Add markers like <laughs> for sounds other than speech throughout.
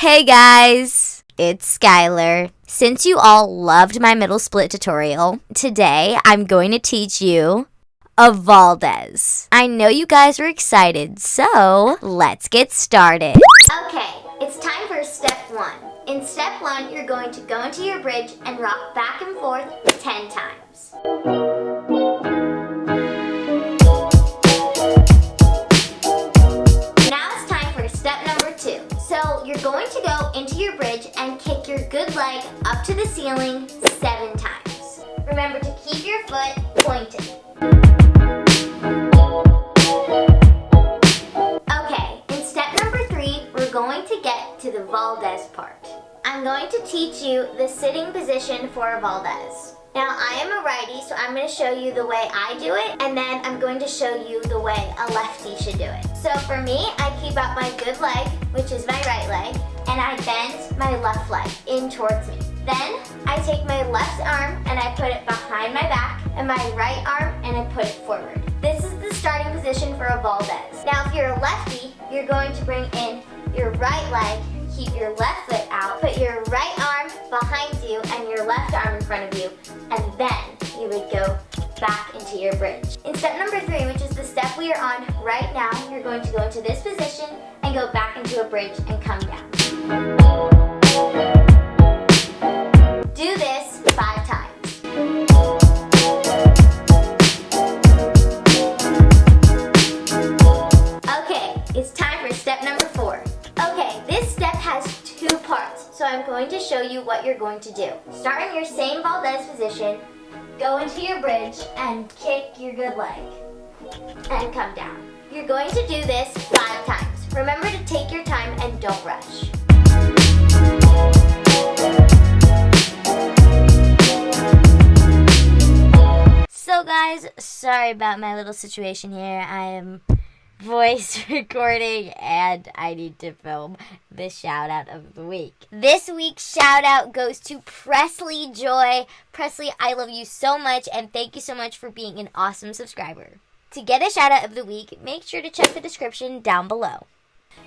Hey guys, it's Skylar. Since you all loved my middle split tutorial, today I'm going to teach you a Valdez. I know you guys are excited, so let's get started. Okay, it's time for step one. In step one, you're going to go into your bridge and rock back and forth 10 times. Ceiling seven times. Remember to keep your foot pointed. Okay, in step number three, we're going to get to the Valdez part. I'm going to teach you the sitting position for a Valdez. Now, I am a righty, so I'm going to show you the way I do it, and then I'm going to show you the way a lefty should do it. So for me, I keep out my good leg, which is my right leg, and I bend my left leg in towards me. Then, I take my left arm and I put it behind my back, and my right arm and I put it forward. This is the starting position for a Valdez. Now, if you're a lefty, you're going to bring in your right leg, keep your left foot out, put your right arm behind you and your left arm in front of you, and then you would go back into your bridge. In step number three, which is the step we are on right now, you're going to go into this position and go back into a bridge and come down. Going to show you what you're going to do. Start in your same Valdez position, go into your bridge, and kick your good leg, and come down. You're going to do this five times. Remember to take your time and don't rush. So guys, sorry about my little situation here. I am voice <laughs> recording and I need to film the shout out of the week. This week's shout out goes to Presley Joy. Presley, I love you so much and thank you so much for being an awesome subscriber. To get a shout out of the week, make sure to check the description down below.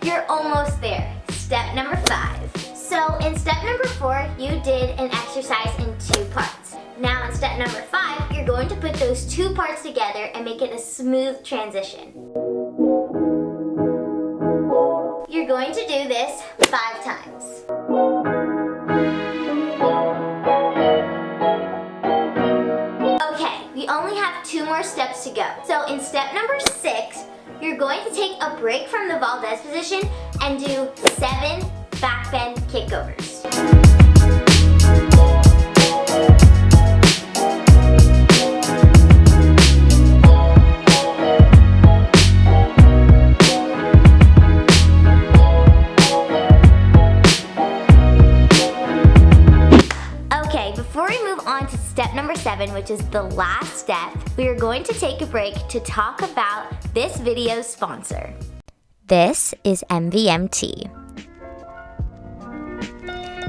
You're almost there. Step number five. So in step number four, you did an exercise in two parts. Now in step number five, you're going to put those two parts together and make it a smooth transition. Going to do this five times. Okay, we only have two more steps to go. So in step number six, you're going to take a break from the Valdez position and do seven back bend kickovers. On to step number seven, which is the last step, we are going to take a break to talk about this video's sponsor. This is MVMT.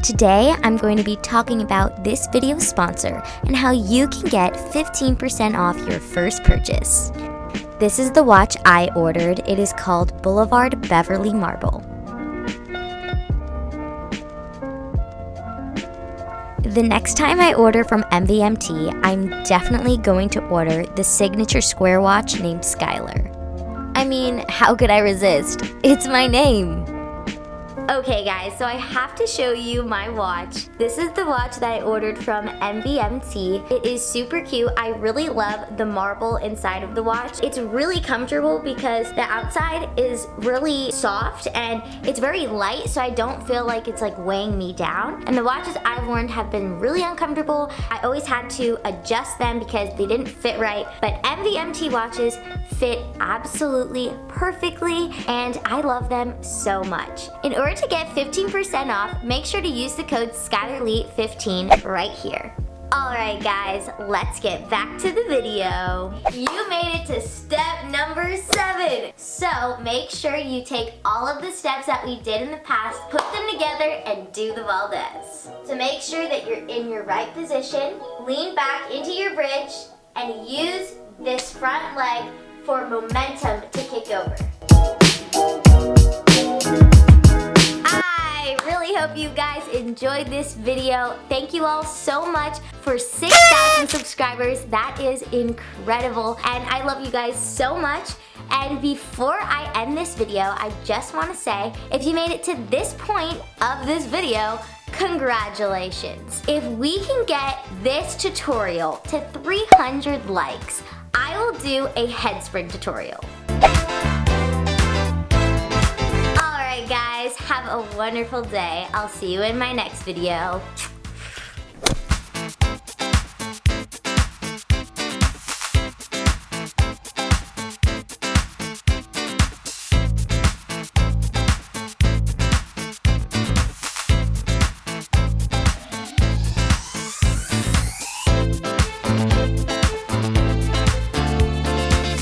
Today, I'm going to be talking about this video sponsor and how you can get 15% off your first purchase. This is the watch I ordered. It is called Boulevard Beverly Marble. The next time I order from MVMT, I'm definitely going to order the signature square watch named Skylar. I mean, how could I resist? It's my name. Okay guys, so I have to show you my watch. This is the watch that I ordered from MVMT. It is super cute. I really love the marble inside of the watch. It's really comfortable because the outside is really soft and it's very light so I don't feel like it's like weighing me down. And the watches I've worn have been really uncomfortable. I always had to adjust them because they didn't fit right. But MVMT watches fit absolutely perfectly and I love them so much. In order to get 15% off, make sure to use the code SkylarLeet15 right here. Alright guys, let's get back to the video. You made it to step number seven. So make sure you take all of the steps that we did in the past, put them together and do the Valdez. So make sure that you're in your right position, lean back into your bridge and use this front leg for momentum to kick over. Enjoyed this video. Thank you all so much for 6,000 subscribers. That is incredible. And I love you guys so much. And before I end this video, I just want to say, if you made it to this point of this video, congratulations. If we can get this tutorial to 300 likes, I will do a head spring tutorial. A wonderful day. I'll see you in my next video.